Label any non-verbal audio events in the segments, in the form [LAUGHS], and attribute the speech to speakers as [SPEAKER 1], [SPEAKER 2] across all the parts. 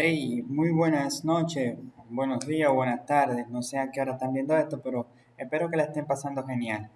[SPEAKER 1] Hey, muy buenas noches, buenos días buenas tardes. No sé a qué hora están viendo esto, pero espero que la estén pasando genial.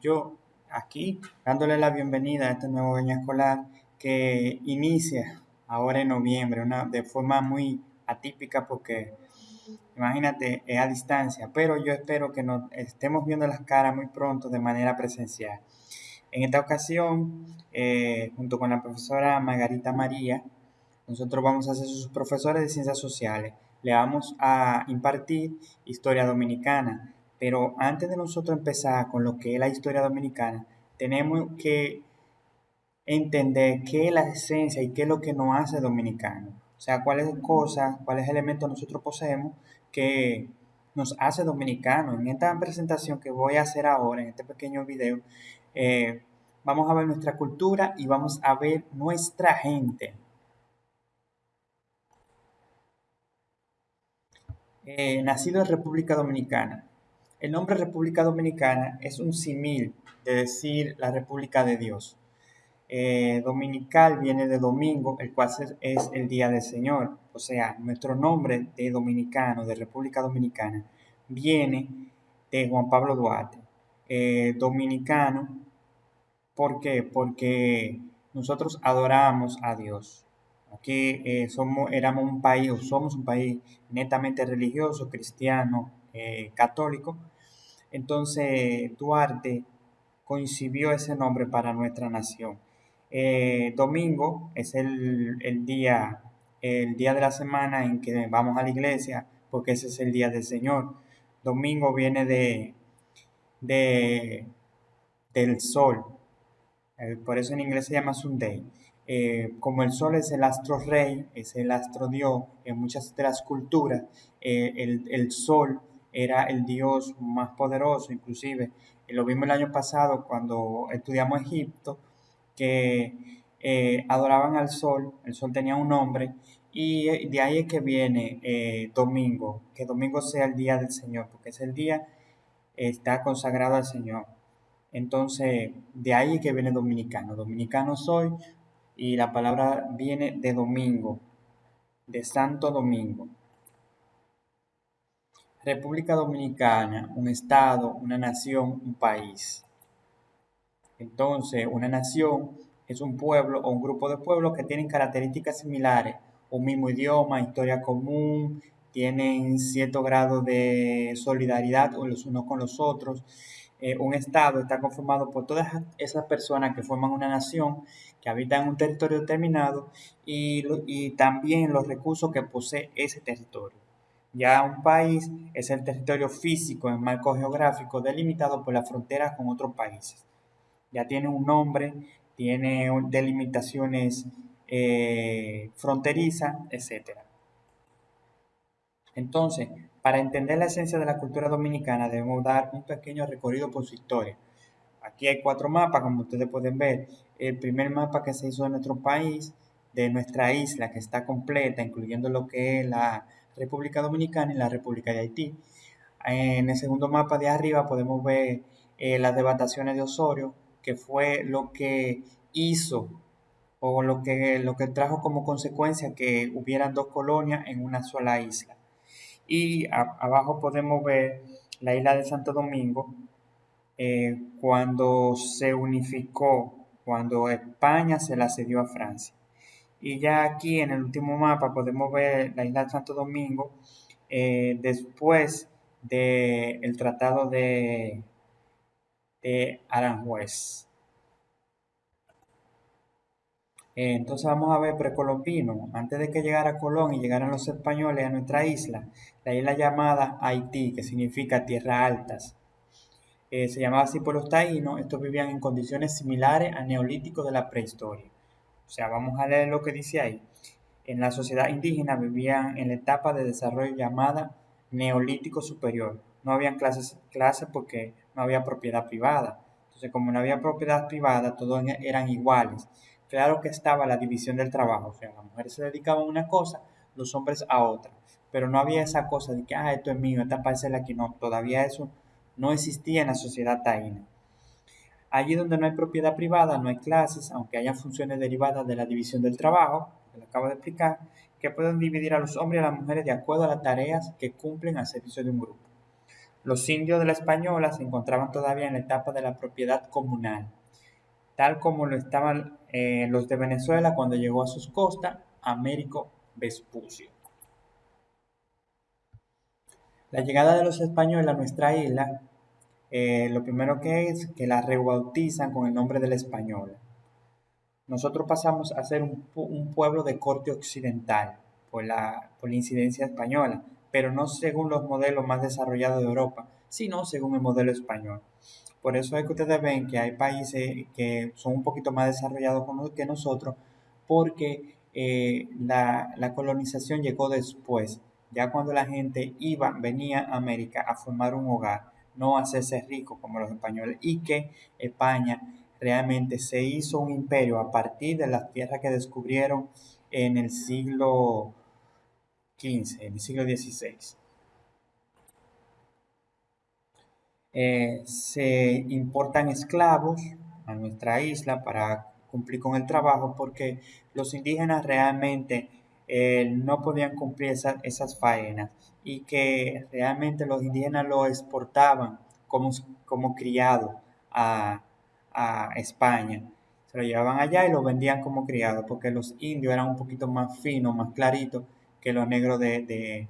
[SPEAKER 1] Yo aquí dándole la bienvenida a este nuevo año escolar que inicia ahora en noviembre, una, de forma muy atípica porque imagínate, es a distancia, pero yo espero que nos estemos viendo las caras muy pronto de manera presencial. En esta ocasión, eh, junto con la profesora Margarita María, nosotros vamos a ser sus profesores de ciencias sociales. Le vamos a impartir historia dominicana. Pero antes de nosotros empezar con lo que es la historia dominicana, tenemos que entender qué es la esencia y qué es lo que nos hace dominicano. O sea, cuáles cosas, cuáles elementos nosotros poseemos que nos hace dominicano. En esta presentación que voy a hacer ahora, en este pequeño video, eh, vamos a ver nuestra cultura y vamos a ver nuestra gente. Eh, nacido en República Dominicana. El nombre República Dominicana es un simil de decir la República de Dios. Eh, dominical viene de domingo, el cual es el día del Señor. O sea, nuestro nombre de dominicano, de República Dominicana, viene de Juan Pablo Duarte. Eh, dominicano, ¿por qué? Porque nosotros adoramos a Dios. Aquí eh, somos, éramos un país, o somos un país netamente religioso, cristiano, eh, católico. Entonces, Duarte coincidió ese nombre para nuestra nación. Eh, domingo es el, día, el día de la semana en que vamos a la iglesia, porque ese es el día del Señor. Domingo viene de, de del sol, por eso en inglés se llama Sunday. Eh, como el sol es el astro rey, es el astro dios, en muchas de las culturas, eh, el, sol era el dios más poderoso, inclusive lo vimos el año pasado cuando estudiamos Egipto, que eh, adoraban al sol, el sol tenía un nombre, y de ahí es que viene domingo, que domingo sea el día del Señor, porque es el día, está consagrado al Señor. Entonces, de ahí es que viene dominicano. Dominicano soy y la palabra viene de domingo, de Santo Domingo. República Dominicana, un estado, una nación, un país. Entonces, una nación es un pueblo o un grupo de pueblos que tienen características similares, un mismo idioma, historia común, tienen cierto grado de solidaridad los unos con los otros eh, un Estado está conformado por todas esas personas que forman una nación, que habitan un territorio determinado y, y también los recursos que posee ese territorio. Ya un país es el territorio físico en marco geográfico delimitado por las fronteras con otros países. Ya tiene un nombre, tiene delimitaciones eh, fronterizas, etc. Entonces, para entender la esencia de la cultura dominicana debemos dar un pequeño recorrido por su historia. Aquí hay cuatro mapas, como ustedes pueden ver. El primer mapa que se hizo de nuestro país, de nuestra isla, que está completa, incluyendo lo que es la República Dominicana y la República de Haití. En el segundo mapa de arriba podemos ver eh, las devastaciones de Osorio, que fue lo que hizo o lo que, lo que trajo como consecuencia que hubieran dos colonias en una sola isla. Y abajo podemos ver la isla de Santo Domingo eh, cuando se unificó, cuando España se la cedió a Francia. Y ya aquí en el último mapa podemos ver la isla de Santo Domingo eh, después del tratado de, de Aranjuez. Eh, entonces vamos a ver precolombino. Antes de que llegara Colón y llegaran los españoles a nuestra isla, la isla llamada Haití, que significa tierras altas, eh, se llamaba así por los taínos. Estos vivían en condiciones similares al neolítico de la prehistoria. O sea, vamos a leer lo que dice ahí. En la sociedad indígena vivían en la etapa de desarrollo llamada neolítico superior. No habían clases, clases porque no había propiedad privada. Entonces, como no había propiedad privada, todos eran iguales claro que estaba la división del trabajo, o sea, las mujeres se dedicaban a una cosa, los hombres a otra, pero no había esa cosa de que, ah, esto es mío, esta parcela aquí, no, todavía eso no existía en la sociedad taína. Allí donde no hay propiedad privada, no hay clases, aunque haya funciones derivadas de la división del trabajo, que le acabo de explicar, que pueden dividir a los hombres y a las mujeres de acuerdo a las tareas que cumplen al servicio de un grupo. Los indios de la Española se encontraban todavía en la etapa de la propiedad comunal, tal como lo estaban eh, los de Venezuela cuando llegó a sus costas Américo Vespucio. La llegada de los españoles a nuestra isla, eh, lo primero que es que la rebautizan con el nombre de la Española. Nosotros pasamos a ser un, pueblo de corte occidental por la, por la incidencia española, pero no según los modelos más desarrollados de Europa, sino según el modelo español. Por eso es que ustedes ven que hay países que son un poquito más desarrollados que nosotros, porque eh, la, colonización llegó después, ya cuando la gente iba, venía a América a formar un hogar, no a hacerse rico como los españoles, y que España realmente se hizo un imperio a partir de las tierras que descubrieron en el siglo XV, en el siglo XVI. Eh, se importan esclavos a nuestra isla para cumplir con el trabajo porque los indígenas realmente eh, no podían cumplir esas faenas y que realmente los indígenas lo exportaban como, como criado a, España. Se lo llevaban allá y lo vendían como criado porque los indios eran un poquito más finos, más claritos que los negros de,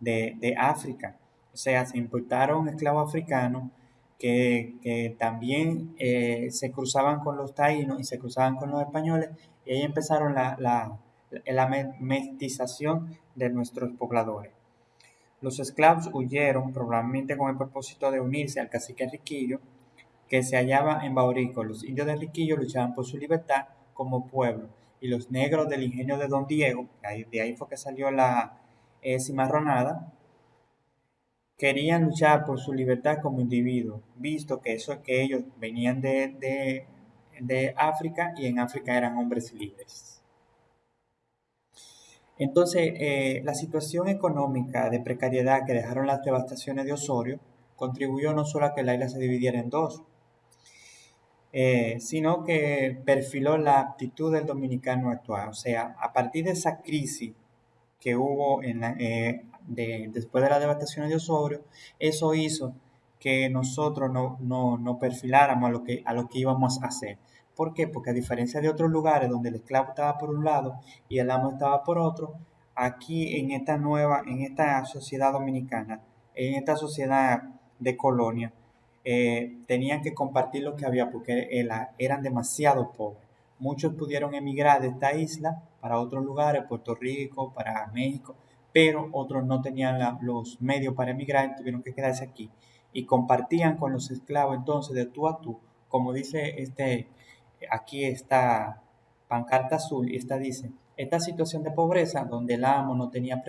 [SPEAKER 1] de África. O sea, se importaron esclavos africanos que, también eh, se cruzaban con los taínos y se cruzaban con los españoles y ahí empezaron la, la, mestización de nuestros pobladores. Los esclavos huyeron probablemente con el propósito de unirse al cacique Riquillo, que se hallaba en Baurico. Los indios de Riquillo luchaban por su libertad como pueblo y los negros del ingenio de Don Diego, de ahí fue que salió la eh, cimarronada, querían luchar por su libertad como individuos, visto que eso que ellos venían de, de, África y en África eran hombres libres. Entonces, eh, la situación económica de precariedad que dejaron las devastaciones de Osorio contribuyó no solo a que la isla se dividiera en dos, eh, sino que perfiló la actitud del dominicano actual. O sea, a partir de esa crisis que hubo en la, eh, después de la devastación de Osorio, eso hizo que nosotros no, no, perfiláramos a lo, que, a lo que íbamos a hacer. ¿Por qué? Porque a diferencia de otros lugares donde el esclavo estaba por un lado y el amo estaba por otro, aquí en esta nueva, en esta sociedad dominicana, en esta sociedad de colonia, eh, tenían que compartir lo que había porque eran demasiado pobres. Muchos pudieron emigrar de esta isla para otros lugares, Puerto Rico, para México, pero otros no tenían los medios para emigrar y tuvieron que quedarse aquí. Y compartían con los esclavos entonces de tú a tú, como dice este, aquí está pancarta azul y esta dice, esta situación de pobreza donde el amo no tenía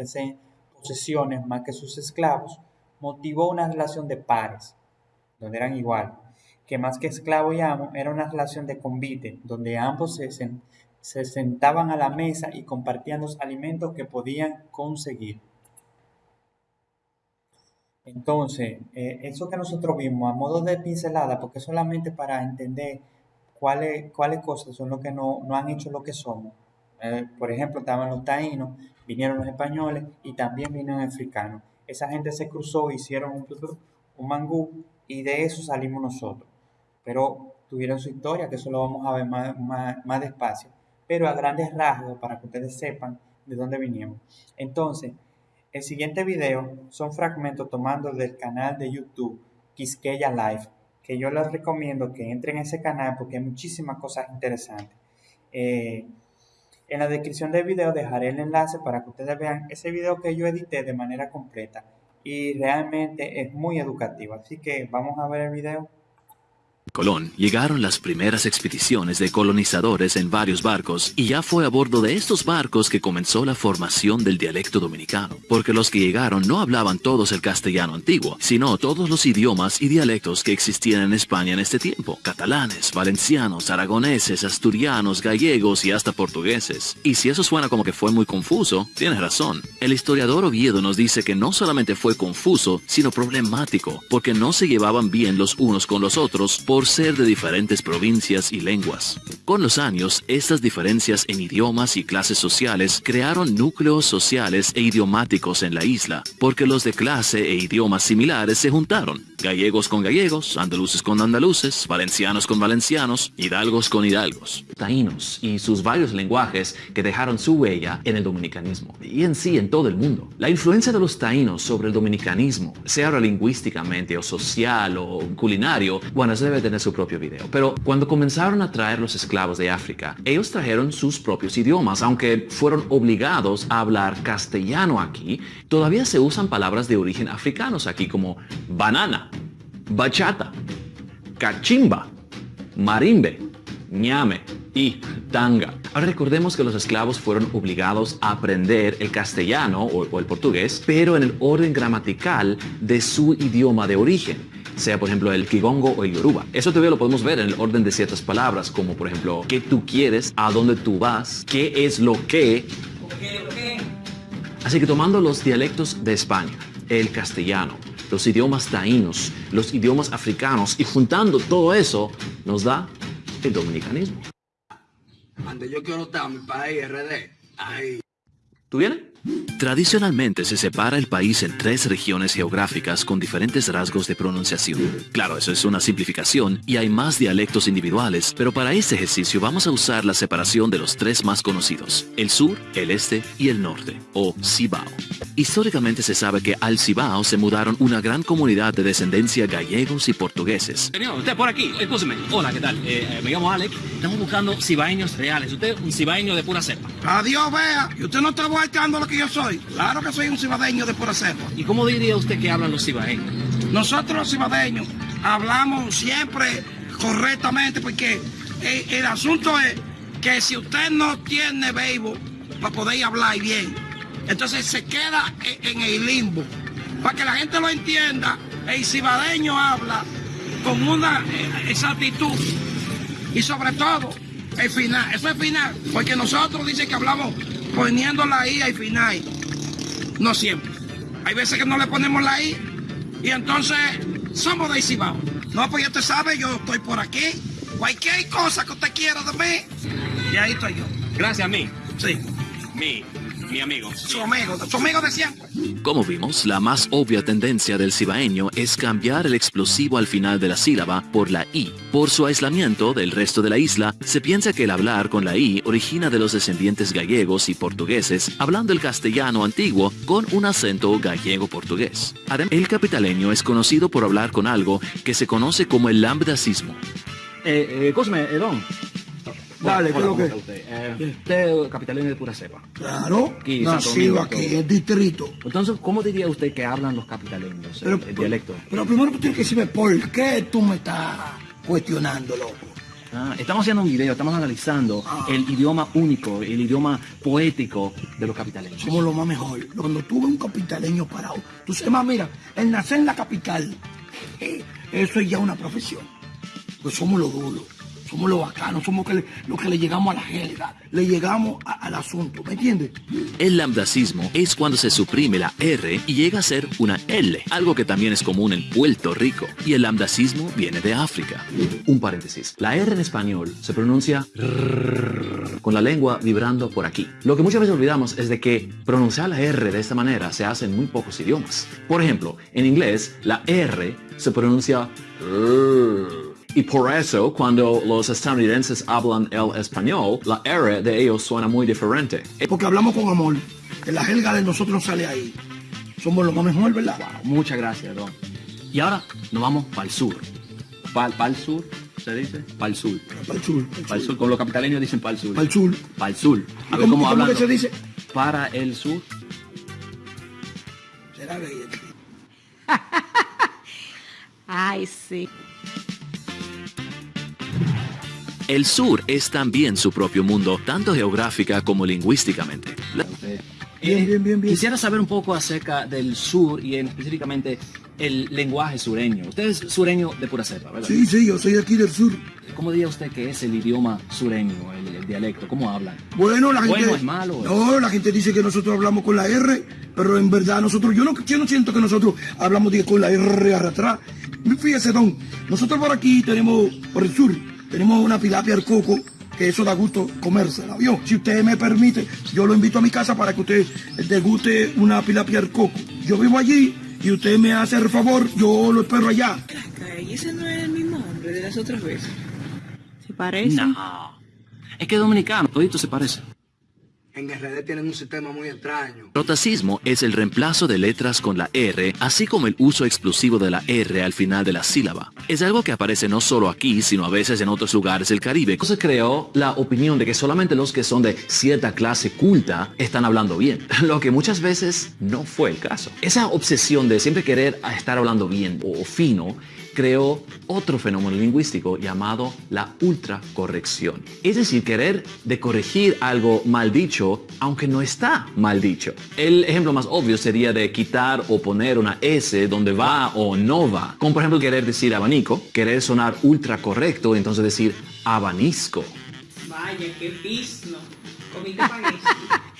[SPEAKER 1] posesiones más que sus esclavos, motivó una relación de pares, donde eran igual, que más que esclavo y amo era una relación de convite, donde ambos se, se sentaban a la mesa y compartían los alimentos que podían conseguir. Entonces, eh, eso que nosotros vimos a modo de pincelada, porque solamente para entender cuáles, cosas son lo que no, no han hecho lo que somos. Eh, por ejemplo, estaban los taínos, vinieron los españoles y también vinieron africanos. Esa gente se cruzó, hicieron un, un mangú y de eso salimos nosotros. Pero tuvieron su historia, que eso lo vamos a ver más, más, más despacio pero a grandes rasgos para que ustedes sepan de dónde vinimos. Entonces, el siguiente video son fragmentos tomando del canal de YouTube Quisqueya Live, que yo les recomiendo que entren a ese canal porque hay muchísimas cosas interesantes. Eh, en la descripción del video dejaré el enlace para que ustedes vean ese video que yo edité de manera completa y realmente es muy educativo. Así que vamos a ver el video.
[SPEAKER 2] Colón llegaron las primeras expediciones de colonizadores en varios barcos y ya fue a bordo de estos barcos que comenzó la formación del dialecto dominicano, porque los que llegaron no hablaban todos el castellano antiguo, sino todos los idiomas y dialectos que existían en España en este tiempo, catalanes, valencianos, aragoneses, asturianos, gallegos y hasta portugueses. Y si eso suena como que fue muy confuso, tienes razón. El historiador Oviedo nos dice que no solamente fue confuso, sino problemático, porque no se llevaban bien los unos con los otros, por ser de diferentes provincias y lenguas. Con los años, estas diferencias en idiomas y clases sociales crearon núcleos sociales e idiomáticos en la isla, porque los de clase e idiomas similares se juntaron. Gallegos con gallegos, andaluces con andaluces, valencianos con valencianos, hidalgos con hidalgos.
[SPEAKER 3] Taínos y sus varios lenguajes que dejaron su huella en el dominicanismo y en sí en todo el mundo. La influencia de los taínos sobre el dominicanismo, sea lingüísticamente o social o culinario, bueno, debe tener su propio video. Pero cuando comenzaron a traer los esclavos de África, ellos trajeron sus propios idiomas, aunque fueron obligados a hablar castellano aquí, todavía se usan palabras de origen africanos aquí como banana, bachata, cachimba, marimbe, ñame y tanga. Ahora recordemos que los esclavos fueron obligados a aprender el castellano o, el portugués, pero en el orden gramatical de su idioma de origen sea por ejemplo el kigongo o el yoruba. Eso todavía lo podemos ver en el orden de ciertas palabras, como por ejemplo, qué tú quieres, a dónde tú vas, qué es lo que. Así que tomando los dialectos de España, el castellano, los idiomas taínos, los idiomas africanos y juntando todo eso nos da el dominicanismo.
[SPEAKER 4] yo quiero estar, mi país, RD.
[SPEAKER 3] ¿Tú vienes?
[SPEAKER 2] Tradicionalmente se separa el país en tres regiones geográficas con diferentes rasgos de pronunciación. Claro, eso es una simplificación y hay más dialectos individuales, pero para este ejercicio vamos a usar la separación de los tres más conocidos, el sur, el este y el norte, o Cibao. Históricamente se sabe que al Cibao se mudaron una gran comunidad de descendencia gallegos y portugueses.
[SPEAKER 5] Señor, usted por aquí, escúcheme. Hola, ¿qué tal? Eh, me llamo Alex. Estamos buscando cibaeños reales. Usted un cibaeño de pura cepa.
[SPEAKER 4] Adiós, vea. Y usted no está buscando lo que yo soy. Claro que soy un cibadeño de pura cepa.
[SPEAKER 5] ¿Y cómo diría usted que hablan los cibaeños?
[SPEAKER 4] Nosotros los cibadeños hablamos siempre correctamente porque el, el asunto es que si usted no tiene béisbol para poder hablar bien, entonces se queda en el limbo. Para que la gente lo entienda, el cibadeño habla con una eh, exactitud y sobre todo el final. Eso es final, porque nosotros dicen que hablamos poniendo la I al final. No siempre. Hay veces que no le ponemos la I y entonces somos de Cibao. No, pues ya te sabe, yo estoy por aquí. Cualquier cosa que usted quiera de mí, y ahí estoy yo.
[SPEAKER 5] Gracias a mí.
[SPEAKER 4] Sí.
[SPEAKER 5] Mi mi amigo.
[SPEAKER 4] Su amigo, su amigo de siempre.
[SPEAKER 2] Como vimos, la más obvia tendencia del cibaeño es cambiar el explosivo al final de la sílaba por la I. Por su aislamiento del resto de la isla, se piensa que el hablar con la I origina de los descendientes gallegos y portugueses, hablando el castellano antiguo con un acento gallego-portugués. Además, el capitaleño es conocido por hablar con algo que se conoce como el lambdacismo.
[SPEAKER 5] Eh, eh, Cosme, eh, don,
[SPEAKER 4] Dale, ¿qué es lo que?
[SPEAKER 5] Usted, eh, usted capitalino de pura cepa.
[SPEAKER 4] Claro, nacido aquí, el distrito.
[SPEAKER 5] Entonces, ¿cómo diría usted que hablan los capitaleños, el, dialecto?
[SPEAKER 4] Pero primero tienes que decirme por qué tú me estás cuestionando, loco.
[SPEAKER 5] Ah, estamos haciendo un video, estamos analizando ah. el idioma único, el idioma poético de los capitaleños.
[SPEAKER 4] Somos lo más mejor. Cuando tú ves un capitaleño parado, tú sabes más, mira, el nacer en la capital, eh, eso es ya una profesión. Pues somos los duros somos los bacanos, somos los que le llegamos a la jerga, le llegamos al asunto, ¿me entiendes?
[SPEAKER 2] El lambdacismo es cuando se suprime la R y llega a ser una L, algo que también es común en Puerto Rico, y el lambdacismo viene de África.
[SPEAKER 3] Un paréntesis, la R en español se pronuncia con la lengua vibrando por aquí. Lo que muchas veces olvidamos es de que pronunciar la R de esta manera se hace en muy pocos idiomas. Por ejemplo, en inglés, la R se pronuncia y por eso, cuando los estadounidenses hablan el español, la R de ellos suena muy diferente.
[SPEAKER 4] Porque hablamos con amor. Que la jerga de nosotros sale ahí. Somos lo más mejor, ¿verdad?
[SPEAKER 5] muchas gracias, Don. Y ahora nos vamos para el sur. Para el sur, ¿se dice? Para el sur.
[SPEAKER 4] Para el sur.
[SPEAKER 5] Para el sur. Como los capitaleños dicen para el sur.
[SPEAKER 4] Para el sur.
[SPEAKER 5] Para el sur.
[SPEAKER 4] A ver cómo, ¿cómo que se dice?
[SPEAKER 5] Para el sur.
[SPEAKER 4] Será que... [LAUGHS]
[SPEAKER 6] Ay, sí.
[SPEAKER 2] El sur es también su propio mundo, tanto geográfica como lingüísticamente.
[SPEAKER 5] Bien, bien, bien, bien. Quisiera saber un poco acerca del sur y específicamente el lenguaje sureño. Usted es sureño de pura cepa, ¿verdad?
[SPEAKER 4] Sí, sí, yo soy aquí del sur.
[SPEAKER 5] ¿Cómo diría usted que es el idioma sureño, el, dialecto? ¿Cómo hablan?
[SPEAKER 4] Bueno, la gente...
[SPEAKER 5] Bueno, es malo.
[SPEAKER 4] No, la gente dice que nosotros hablamos con la R, pero en verdad nosotros, yo no, yo no siento que nosotros hablamos con la R atrás Fíjese, don, nosotros por aquí tenemos, por el sur, tenemos una tilapia al coco, que eso da gusto comérsela, ¿vio? Si usted me permite, yo lo invito a mi casa para que usted deguste una tilapia al coco. Yo vivo allí y usted me hace el favor, yo lo espero allá.
[SPEAKER 7] ¿Y ese no es el mismo hombre de las otras veces?
[SPEAKER 6] ¿Se parece?
[SPEAKER 5] No. Es que es dominicano, todito se parece.
[SPEAKER 8] En RD tienen un sistema muy extraño.
[SPEAKER 2] Es el reemplazo de letras con la R, así como el uso explosivo de la R al final de la sílaba. Es algo que aparece no solo aquí, sino a veces en otros lugares del Caribe.
[SPEAKER 3] Se creó la opinión de que solamente los que son de cierta clase culta están hablando bien, [LAUGHS] lo que muchas veces no fue el caso. Esa obsesión de siempre querer estar hablando bien o fino creó otro fenómeno lingüístico llamado la ultracorrección. Es decir, querer de corregir algo mal dicho, aunque no está mal dicho. El ejemplo más obvio sería de quitar o poner una S donde va o no va. Como por ejemplo querer decir abanico, querer sonar ultra correcto, entonces decir abanisco.
[SPEAKER 7] Vaya, qué pisno. Comiste [LAUGHS]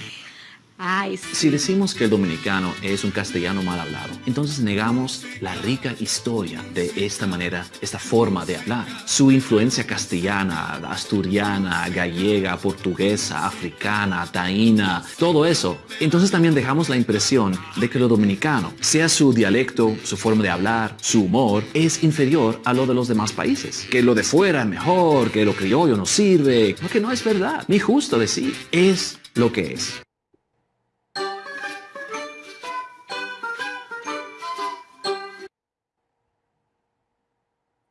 [SPEAKER 6] Ay, sí.
[SPEAKER 3] Si decimos que el dominicano es un castellano mal hablado, entonces negamos la rica historia de esta manera, esta forma de hablar. Su influencia castellana, asturiana, gallega, portuguesa, africana, taína, todo eso. Entonces también dejamos la impresión de que lo dominicano, sea su dialecto, su forma de hablar, su humor, es inferior a lo de los demás países. Que lo de fuera es mejor, que lo criollo no sirve, lo que no es verdad, ni justo decir. Es lo que es.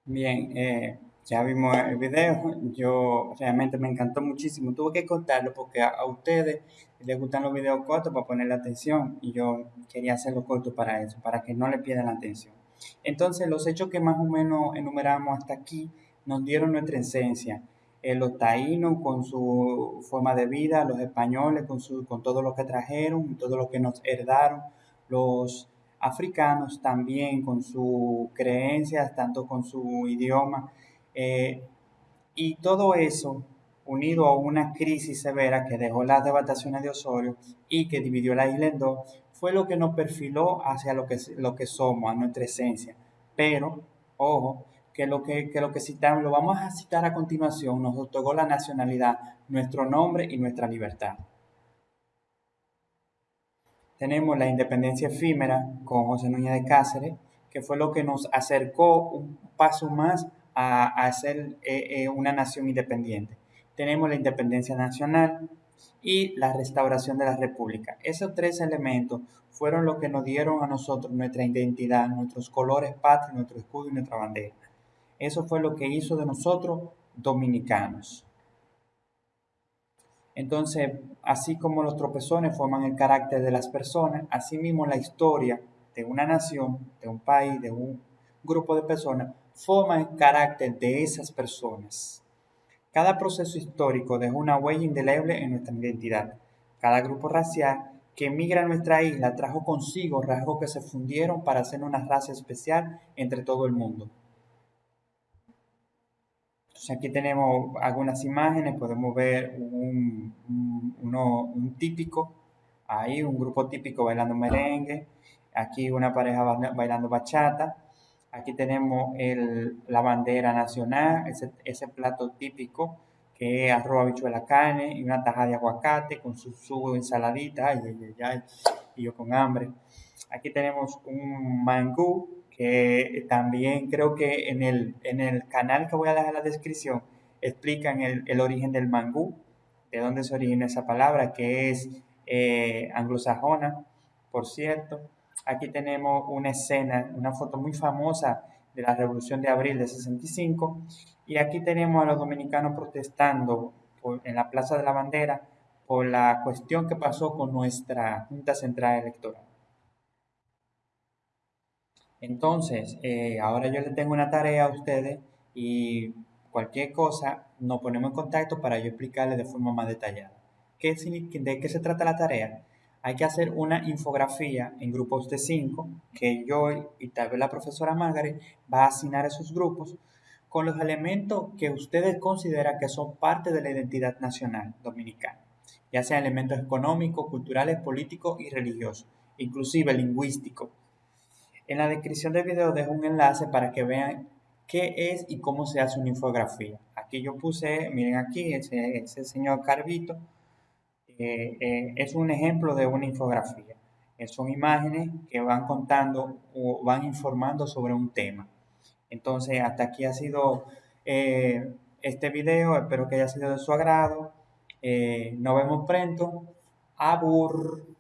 [SPEAKER 1] Bien, eh, ya vimos el video, yo realmente me encantó muchísimo, tuve que cortarlo porque a, ustedes les gustan los videos cortos para poner la atención y yo quería hacerlo corto para eso, para que no le pierdan la atención. Entonces, los hechos que más o menos enumeramos hasta aquí nos dieron nuestra esencia. Eh, los taínos con su forma de vida, los españoles con, su, con todo lo que trajeron, todo lo que nos heredaron, los africanos también con sus creencias, tanto con su idioma. eh, y todo eso unido a una crisis severa que dejó las devastaciones de Osorio y que dividió la isla en dos, fue lo que nos perfiló hacia lo que, lo que somos, a nuestra esencia. Pero, ojo, que lo que, que lo que citamos, lo vamos a citar a continuación, nos otorgó la nacionalidad, nuestro nombre y nuestra libertad. Tenemos la independencia efímera con José Núñez de Cáceres, que fue lo que nos acercó un paso más a, a ser eh, eh, una nación independiente. Tenemos la independencia nacional y la restauración de la república. Esos tres elementos fueron lo que nos dieron a nosotros nuestra identidad, nuestros colores patrios, nuestro escudo y nuestra bandera. Eso fue lo que hizo de nosotros dominicanos. Entonces, así como los tropezones forman el carácter de las personas, asimismo la historia de una nación, de un país, de un grupo de personas, forma el carácter de esas personas. Cada proceso histórico deja una huella indeleble en nuestra identidad. Cada grupo racial que emigra a nuestra isla trajo consigo rasgos que se fundieron para hacer una raza especial entre todo el mundo. Entonces aquí tenemos algunas imágenes, podemos ver un, un, uno, un típico, ahí un grupo típico bailando merengue, aquí una pareja bailando bachata, aquí tenemos el, la bandera nacional, ese, ese plato típico que es arroz, habichuela, carne y una taja de aguacate con su, su ensaladita, ay, ay, ay, y yo con hambre. Aquí tenemos un mangú, que también creo que en el, en el canal que voy a dejar en la descripción explican el, el origen del mangú, de dónde se origina esa palabra, que es eh, anglosajona, por cierto. Aquí tenemos una escena, una foto muy famosa de la Revolución de Abril de 65, y aquí tenemos a los dominicanos protestando en la Plaza de la Bandera por la cuestión que pasó con nuestra Junta Central Electoral. Entonces, eh, ahora yo les tengo una tarea a ustedes y cualquier cosa nos ponemos en contacto para yo explicarles de forma más detallada. ¿Qué, ¿De qué se trata la tarea? Hay que hacer una infografía en grupos de cinco que yo y tal vez la profesora Margaret va a asignar a esos grupos con los elementos que ustedes consideran que son parte de la identidad nacional dominicana, ya sean elementos económicos, culturales, políticos y religiosos, inclusive lingüísticos En la descripción del video dejo un enlace para que vean qué es y cómo se hace una infografía. Aquí yo puse, miren aquí, ese, ese señor Carvito, eh, eh, es un ejemplo de una infografía. Eh, son imágenes que van contando o van informando sobre un tema. Entonces, hasta aquí ha sido este video. Espero que haya sido de su agrado. nos vemos pronto. Abur.